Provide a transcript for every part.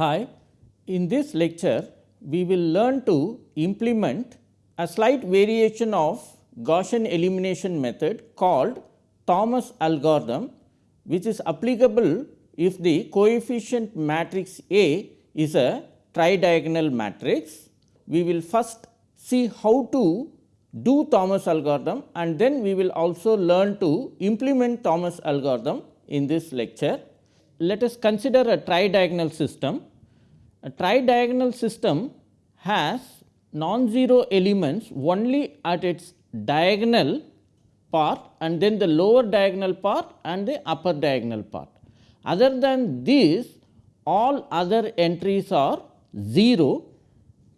Hi, in this lecture we will learn to implement a slight variation of Gaussian elimination method called Thomas algorithm which is applicable if the coefficient matrix A is a tridiagonal matrix. We will first see how to do Thomas algorithm and then we will also learn to implement Thomas algorithm in this lecture. Let us consider a tridiagonal system. A tridiagonal system has non-zero elements only at its diagonal part and then the lower diagonal part and the upper diagonal part. Other than this all other entries are 0.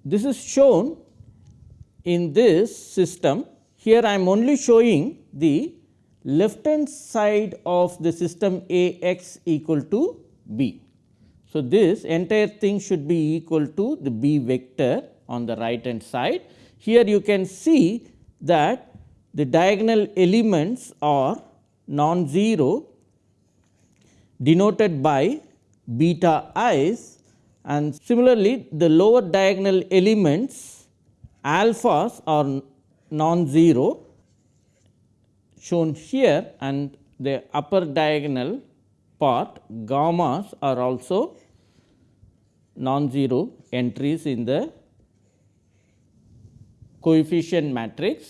This is shown in this system. Here I am only showing the left hand side of the system A x equal to b. So, this entire thing should be equal to the b vector on the right hand side. Here you can see that the diagonal elements are non-zero denoted by beta i's and similarly the lower diagonal elements alphas are non-zero shown here and the upper diagonal part gammas are also non-zero entries in the coefficient matrix.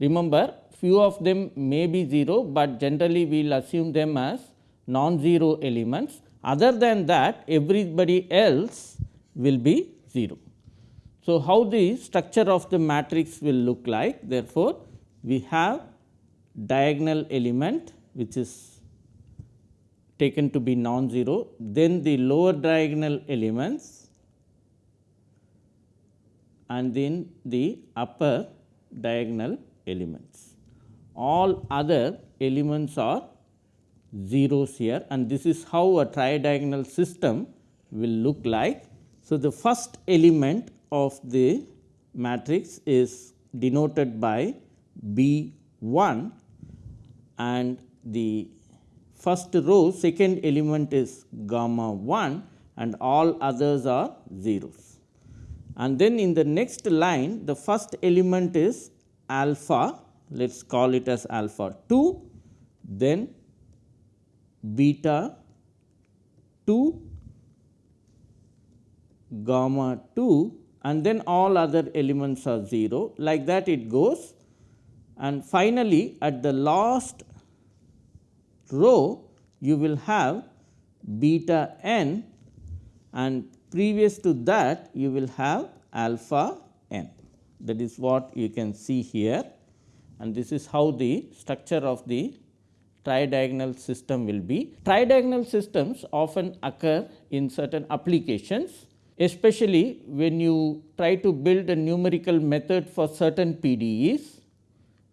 Remember few of them may be 0, but generally we will assume them as non-zero elements. Other than that everybody else will be 0. So, how the structure of the matrix will look like therefore, we have diagonal element which is taken to be non-zero, then the lower diagonal elements and then the upper diagonal elements. All other elements are zeros here and this is how a tridiagonal system will look like. So, the first element of the matrix is denoted by B 1 and the first row second element is gamma 1 and all others are zeros. And then in the next line the first element is alpha. Let us call it as alpha 2 then beta 2 gamma 2 and then all other elements are 0 like that it goes. And finally at the last row you will have beta n and previous to that you will have alpha n. That is what you can see here. And this is how the structure of the tridiagonal system will be. Tridiagonal systems often occur in certain applications especially when you try to build a numerical method for certain PDEs,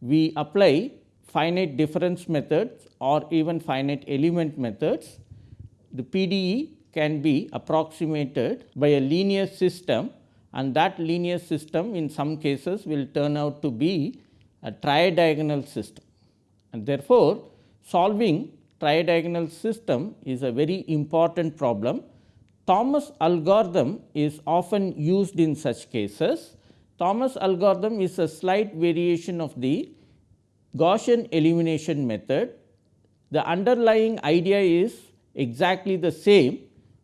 we apply finite difference methods or even finite element methods. The PDE can be approximated by a linear system and that linear system in some cases will turn out to be a tridiagonal system. And therefore, solving tridiagonal system is a very important problem Thomas algorithm is often used in such cases. Thomas algorithm is a slight variation of the Gaussian elimination method. The underlying idea is exactly the same,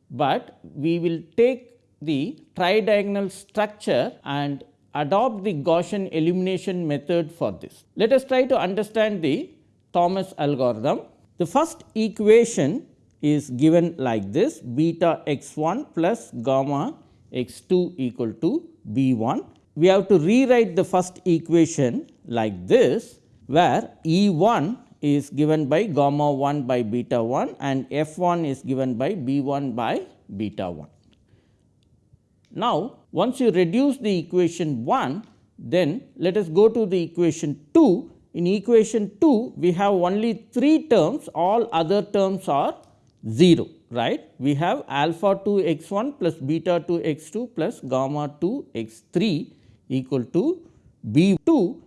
but we will take the tridiagonal structure and adopt the Gaussian elimination method for this. Let us try to understand the Thomas algorithm. The first equation is given like this beta x 1 plus gamma x 2 equal to b 1. We have to rewrite the first equation like this where E 1 is given by gamma 1 by beta 1 and f 1 is given by b 1 by beta 1. Now, once you reduce the equation 1 then let us go to the equation 2. In equation 2 we have only 3 terms all other terms are 0 right. We have alpha 2 x 1 plus beta 2 x 2 plus gamma 2 x 3 equal to b 2.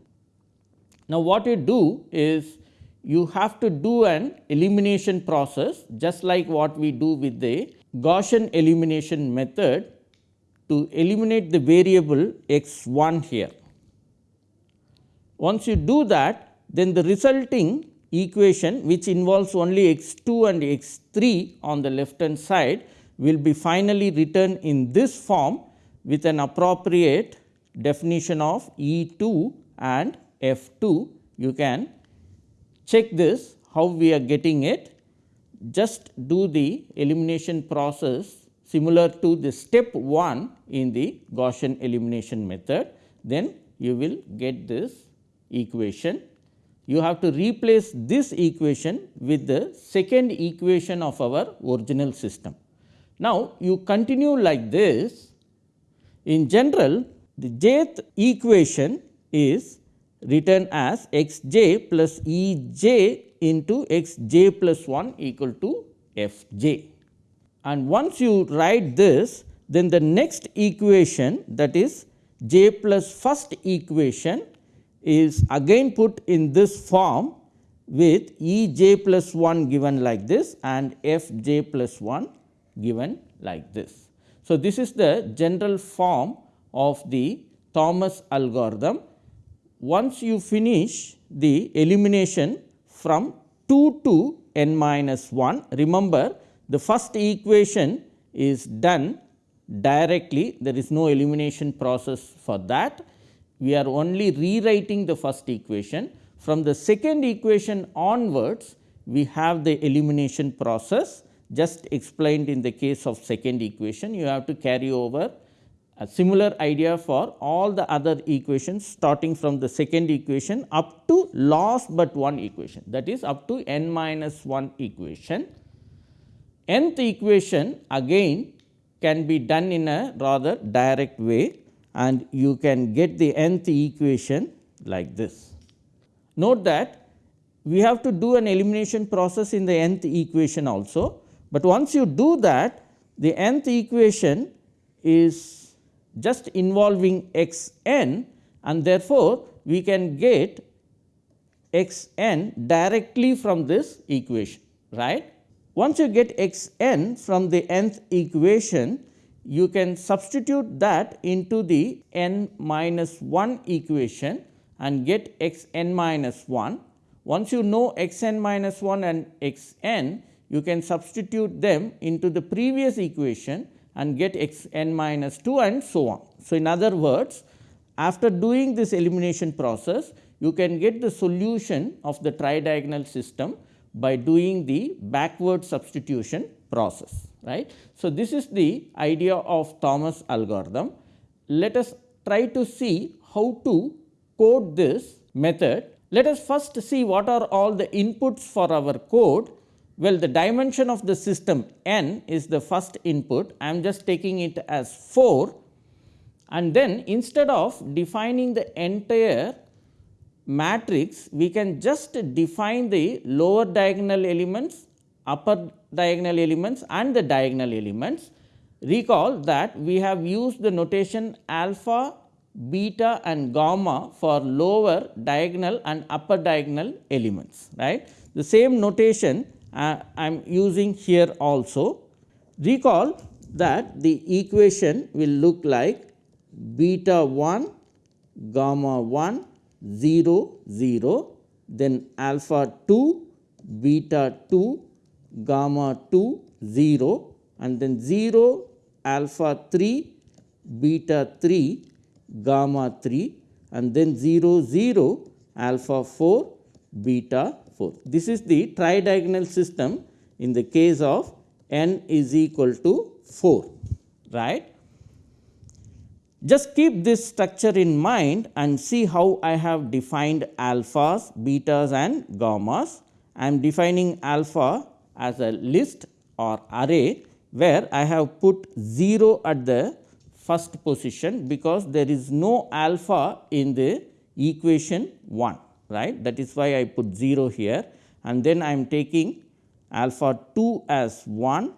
Now, what you do is you have to do an elimination process just like what we do with the Gaussian elimination method to eliminate the variable x 1 here. Once you do that, then the resulting equation which involves only x 2 and x 3 on the left hand side will be finally written in this form with an appropriate definition of E 2 and F 2. You can check this how we are getting it. Just do the elimination process similar to the step 1 in the Gaussian elimination method, then you will get this equation. You have to replace this equation with the second equation of our original system. Now, you continue like this. In general, the jth equation is written as x j plus E j into x j plus 1 equal to f j. And once you write this, then the next equation that is j plus first equation is again put in this form with E j plus 1 given like this and f j plus 1 given like this. So, this is the general form of the Thomas algorithm. Once you finish the elimination from 2 to n minus 1, remember the first equation is done directly, there is no elimination process for that. We are only rewriting the first equation. From the second equation onwards, we have the elimination process just explained in the case of second equation. You have to carry over a similar idea for all the other equations starting from the second equation up to last but one equation that is up to n minus 1 equation. nth equation again can be done in a rather direct way and you can get the nth equation like this. Note that we have to do an elimination process in the nth equation also but once you do that, the nth equation is just involving x n and therefore, we can get x n directly from this equation right. Once you get x n from the nth equation, you can substitute that into the n minus 1 equation and get x n minus 1. Once you know x n minus 1 and x n, you can substitute them into the previous equation and get x n minus 2 and so on. So, in other words after doing this elimination process you can get the solution of the tridiagonal system by doing the backward substitution process right. So, this is the idea of Thomas algorithm. Let us try to see how to code this method. Let us first see what are all the inputs for our code well, the dimension of the system n is the first input, I am just taking it as 4 and then instead of defining the entire matrix, we can just define the lower diagonal elements, upper diagonal elements and the diagonal elements. Recall that we have used the notation alpha, beta and gamma for lower diagonal and upper diagonal elements, right. The same notation uh, I am using here also. Recall that the equation will look like beta 1 gamma 1 0 0 then alpha 2 beta 2 gamma 2 0 and then 0 alpha 3 beta 3 gamma 3 and then 0 0 alpha 4 beta 4. This is the tridiagonal system in the case of n is equal to 4 right. Just keep this structure in mind and see how I have defined alphas, betas and gammas. I am defining alpha as a list or array where I have put 0 at the first position because there is no alpha in the equation 1 right that is why I put 0 here and then I am taking alpha 2 as 1,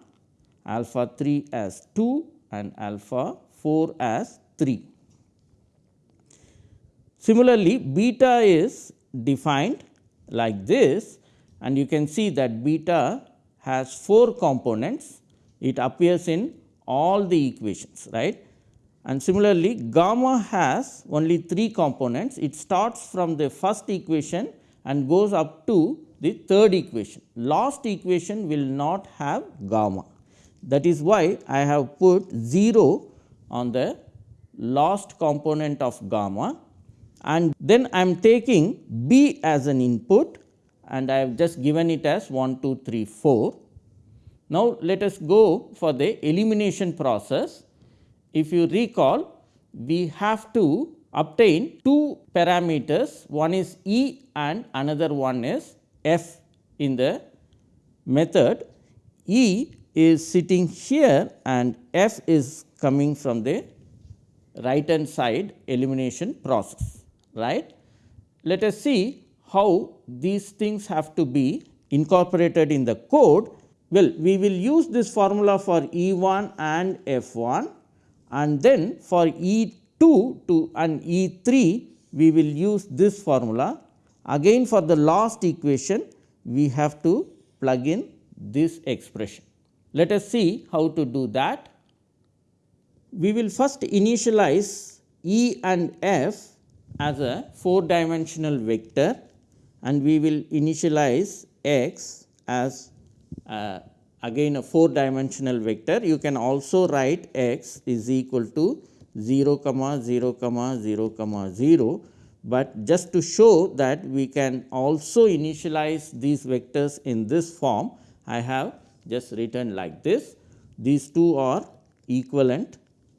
alpha 3 as 2 and alpha 4 as 3. Similarly, beta is defined like this and you can see that beta has 4 components. It appears in all the equations right. And similarly, gamma has only 3 components. It starts from the first equation and goes up to the third equation. Last equation will not have gamma. That is why I have put 0 on the last component of gamma and then I am taking B as an input and I have just given it as 1, 2, 3, 4. Now, let us go for the elimination process. If you recall, we have to obtain two parameters, one is E and another one is F in the method. E is sitting here and F is coming from the right hand side elimination process, right. Let us see how these things have to be incorporated in the code. Well, we will use this formula for E 1 and F 1 and then for E 2 to and E 3 we will use this formula. Again for the last equation we have to plug in this expression. Let us see how to do that. We will first initialize E and F as a 4 dimensional vector and we will initialize x as uh, again a 4 dimensional vector. You can also write x is equal to 0 comma 0 comma 0 comma 0, but just to show that we can also initialize these vectors in this form I have just written like this. These two are equivalent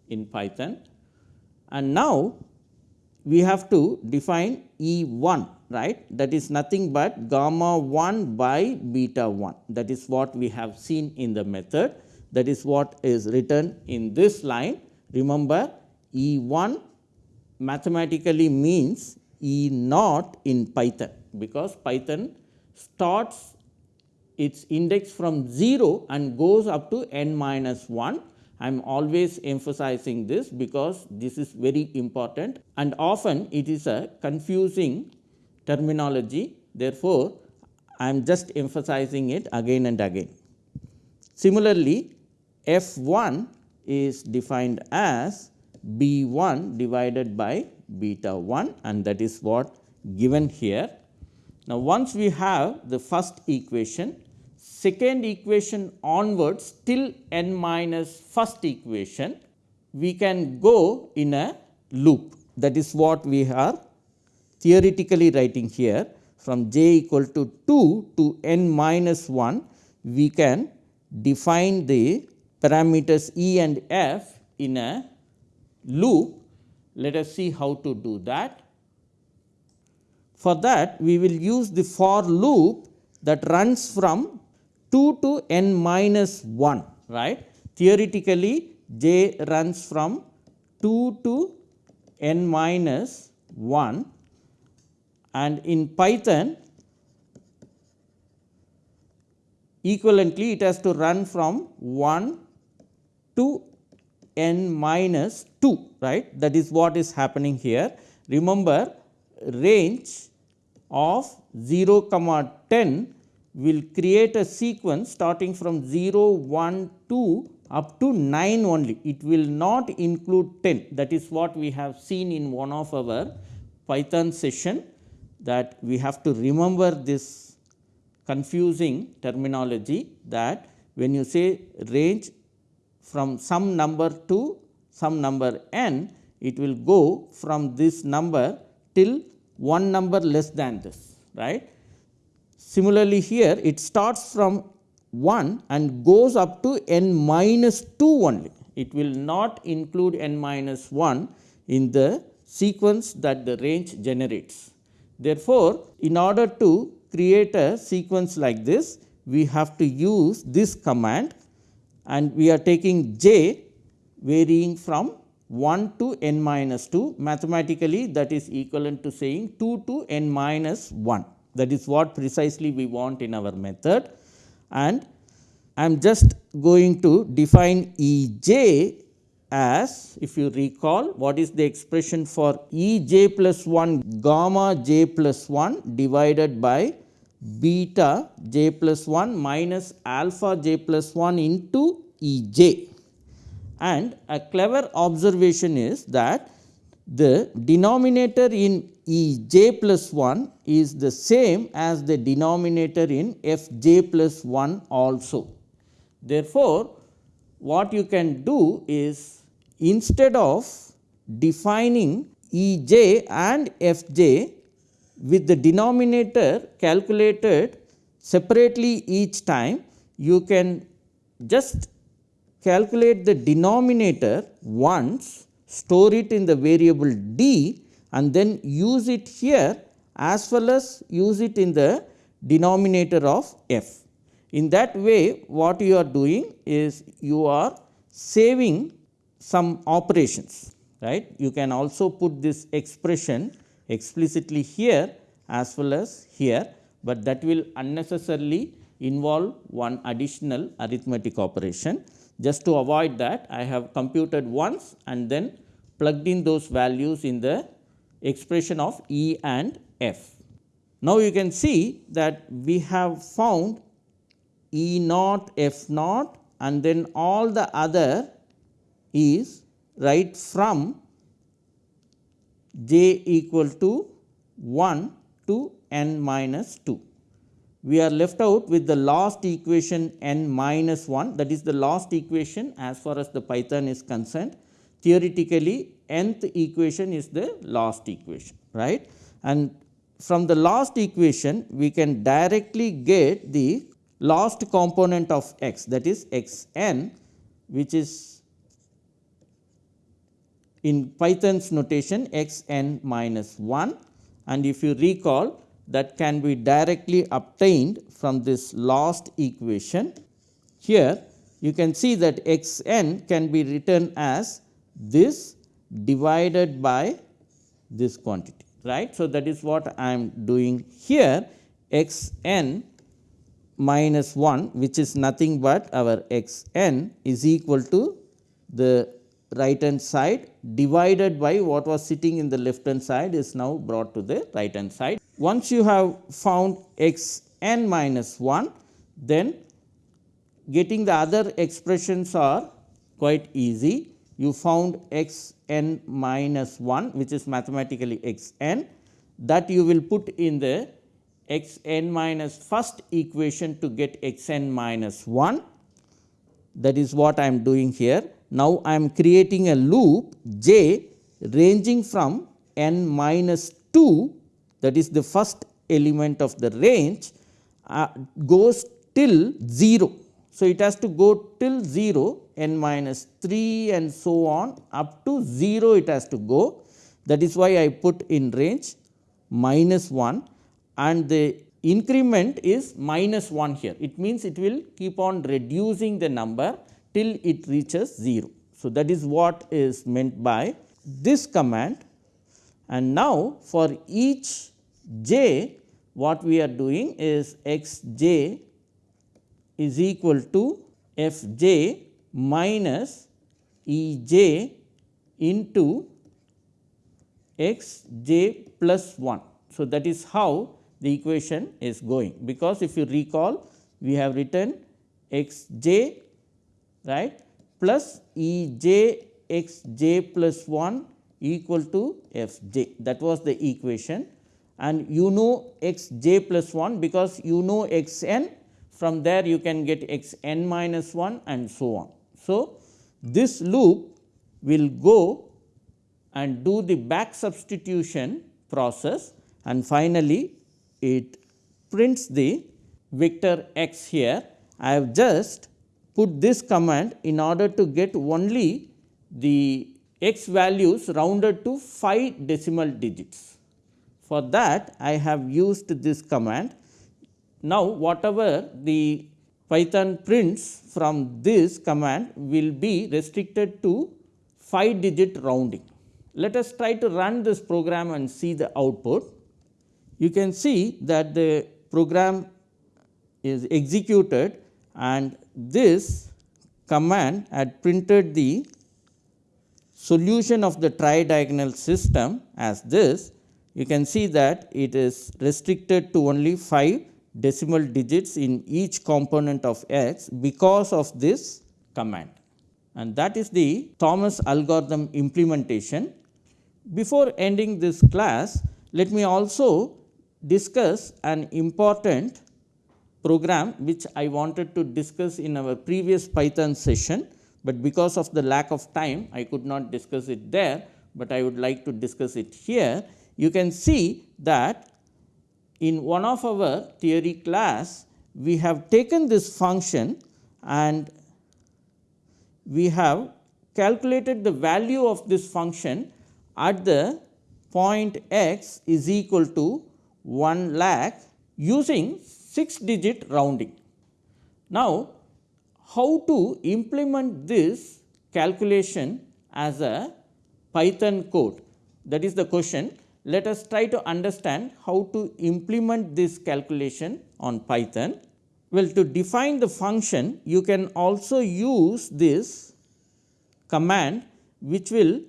in Python and now we have to define E 1 right? That is nothing but gamma 1 by beta 1 that is what we have seen in the method. That is what is written in this line. Remember E 1 mathematically means E naught in Python because Python starts its index from 0 and goes up to n minus 1 I am always emphasizing this because this is very important and often it is a confusing terminology. Therefore, I am just emphasizing it again and again. Similarly, f 1 is defined as b 1 divided by beta 1 and that is what given here. Now, once we have the first equation, second equation onwards till n minus first equation, we can go in a loop. That is what we are theoretically writing here from j equal to 2 to n minus 1, we can define the parameters E and F in a loop. Let us see how to do that. For that, we will use the for loop that runs from 2 to n minus 1 right. Theoretically j runs from 2 to n minus 1 and in Python equivalently it has to run from 1 to n minus 2 right that is what is happening here. Remember range of 0 comma 10 will create a sequence starting from 0, 1, 2 up to 9 only. It will not include 10 that is what we have seen in one of our Python session that we have to remember this confusing terminology that when you say range from some number to some number n, it will go from this number till one number less than this right. Similarly, here it starts from 1 and goes up to n minus 2 only. It will not include n minus 1 in the sequence that the range generates. Therefore, in order to create a sequence like this, we have to use this command and we are taking j varying from 1 to n minus 2 mathematically that is equivalent to saying 2 to n minus 1 that is what precisely we want in our method and I am just going to define E j as if you recall what is the expression for E j plus 1 gamma j plus 1 divided by beta j plus 1 minus alpha j plus 1 into E j. And a clever observation is that the denominator in E j plus 1 is the same as the denominator in f j plus 1 also. Therefore, what you can do is instead of defining E j and f j with the denominator calculated separately each time, you can just calculate the denominator once, store it in the variable d and then use it here as well as use it in the denominator of f. In that way what you are doing is you are saving some operations right. You can also put this expression explicitly here as well as here, but that will unnecessarily involve one additional arithmetic operation. Just to avoid that I have computed once and then plugged in those values in the expression of E and F. Now, you can see that we have found E naught F naught and then all the other is right from j equal to 1 to n minus 2. We are left out with the last equation n minus 1 that is the last equation as far as the Python is concerned. Theoretically nth equation is the last equation right? And from the last equation we can directly get the last component of x that is x n which is in Python's notation x n minus 1 and if you recall that can be directly obtained from this last equation. Here you can see that x n can be written as this divided by this quantity right. So, that is what I am doing here x n minus 1 which is nothing but our x n is equal to the right hand side divided by what was sitting in the left hand side is now brought to the right hand side. Once you have found x n minus 1 then getting the other expressions are quite easy. You found x n minus 1 which is mathematically x n that you will put in the x n minus first equation to get x n minus 1 that is what I am doing here. Now, I am creating a loop j ranging from n minus 2 that is the first element of the range uh, goes till 0. So, it has to go till 0 n minus 3 and so on up to 0 it has to go that is why I put in range minus 1 and the increment is minus 1 here. It means it will keep on reducing the number till it reaches 0. So, that is what is meant by this command and now for each j what we are doing is x j is equal to f j minus E j into x j plus 1. So, that is how the equation is going because if you recall we have written x j right? Plus E j x j plus 1 equal to f j. That was the equation. And you know x j plus 1 because you know x n from there you can get x n minus 1 and so on. So, this loop will go and do the back substitution process. And finally, it prints the vector x here. I have just put this command in order to get only the x values rounded to 5 decimal digits. For that I have used this command. Now, whatever the Python prints from this command will be restricted to 5 digit rounding. Let us try to run this program and see the output you can see that the program is executed and this command had printed the solution of the tridiagonal system as this, you can see that it is restricted to only 5 decimal digits in each component of x because of this command and that is the Thomas algorithm implementation. Before ending this class, let me also discuss an important program which I wanted to discuss in our previous Python session, but because of the lack of time I could not discuss it there, but I would like to discuss it here. You can see that in one of our theory class we have taken this function and we have calculated the value of this function at the point x is equal to 1 lakh using 6 digit rounding. Now, how to implement this calculation as a Python code that is the question. Let us try to understand how to implement this calculation on Python. Well, to define the function you can also use this command which will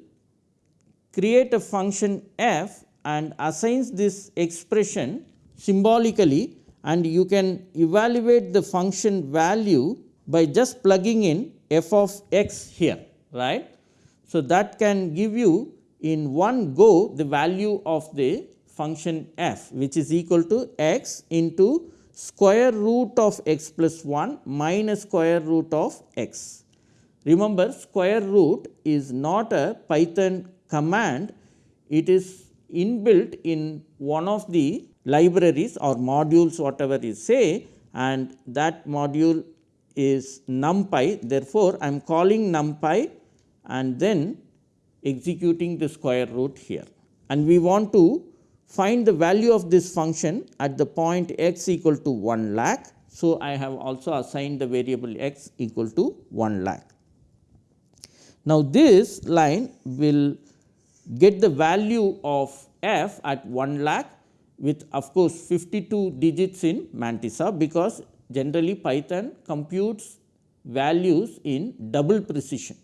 create a function f and assigns this expression symbolically and you can evaluate the function value by just plugging in f of x here right. So, that can give you in one go the value of the function f which is equal to x into square root of x plus 1 minus square root of x. Remember square root is not a Python command, it is inbuilt in one of the libraries or modules whatever you say and that module is numpy. Therefore, I am calling numpy and then executing the square root here. And we want to find the value of this function at the point x equal to 1 lakh. So, I have also assigned the variable x equal to 1 lakh. Now, this line will get the value of f at 1 lakh with of course, 52 digits in Mantissa because generally Python computes values in double precision.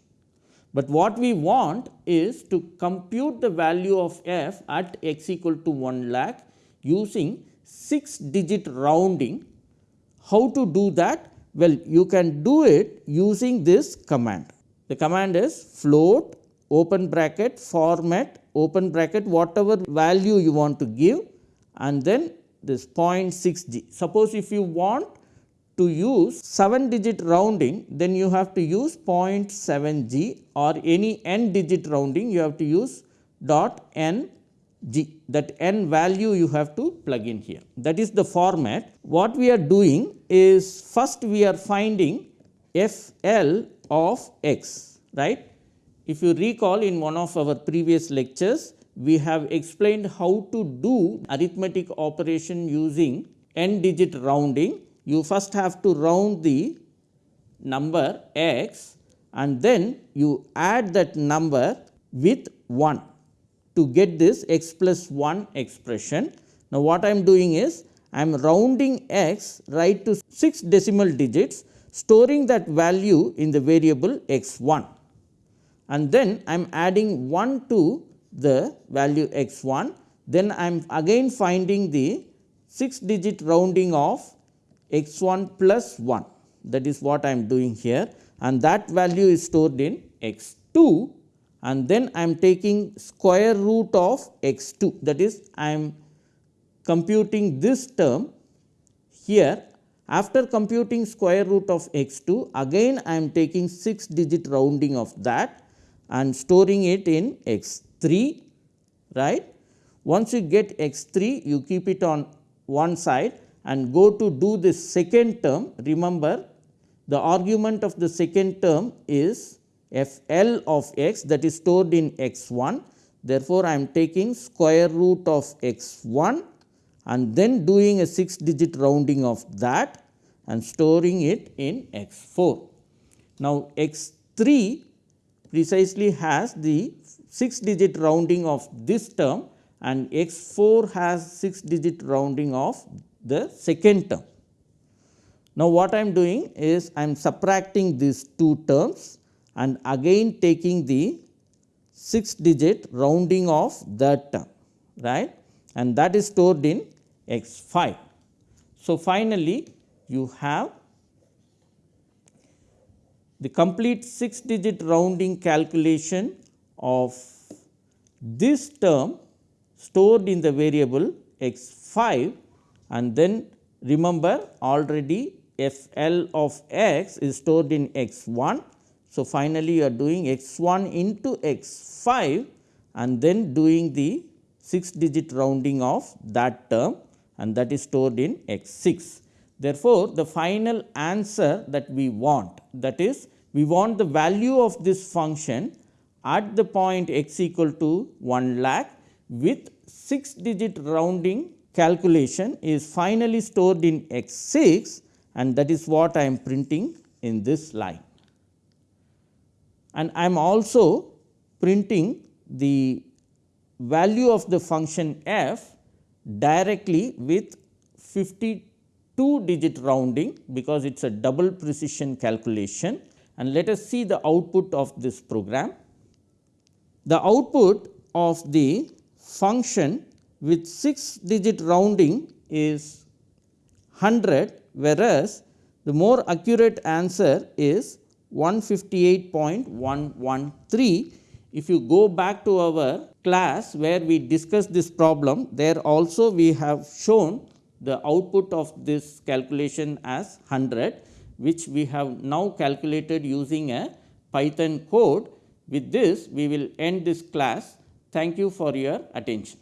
But what we want is to compute the value of f at x equal to 1 lakh using 6 digit rounding. How to do that? Well, you can do it using this command. The command is float open bracket format open bracket whatever value you want to give and then this 0.6 g. Suppose if you want to use 7 digit rounding then you have to use 0.7 g or any n digit rounding you have to use dot n g that n value you have to plug in here that is the format. What we are doing is first we are finding f l of x right if you recall in one of our previous lectures, we have explained how to do arithmetic operation using n digit rounding. You first have to round the number x and then you add that number with 1 to get this x plus 1 expression. Now, what I am doing is I am rounding x right to 6 decimal digits storing that value in the variable x 1 and then I am adding 1 to the value x 1, then I am again finding the 6 digit rounding of x 1 plus 1 that is what I am doing here. And that value is stored in x 2 and then I am taking square root of x 2 that is I am computing this term here. After computing square root of x 2 again I am taking 6 digit rounding of that and storing it in x 3 right. Once you get x 3 you keep it on one side and go to do this second term remember the argument of the second term is f l of x that is stored in x 1. Therefore, I am taking square root of x 1 and then doing a 6 digit rounding of that and storing it in x 4. Now, x 3 precisely has the 6 digit rounding of this term and x 4 has 6 digit rounding of the second term. Now, what I am doing is I am subtracting these two terms and again taking the 6 digit rounding of that term right and that is stored in x 5. So, finally, you have the complete 6 digit rounding calculation of this term stored in the variable x 5 and then remember already f l of x is stored in x 1. So, finally, you are doing x 1 into x 5 and then doing the 6 digit rounding of that term and that is stored in x 6. Therefore, the final answer that we want that is we want the value of this function at the point x equal to 1 lakh with 6 digit rounding calculation is finally stored in x 6 and that is what I am printing in this line. And I am also printing the value of the function f directly with 52 digit rounding because it is a double precision calculation and let us see the output of this program. The output of the function with 6 digit rounding is 100 whereas, the more accurate answer is 158.113. If you go back to our class where we discussed this problem, there also we have shown the output of this calculation as 100 which we have now calculated using a Python code. With this, we will end this class. Thank you for your attention.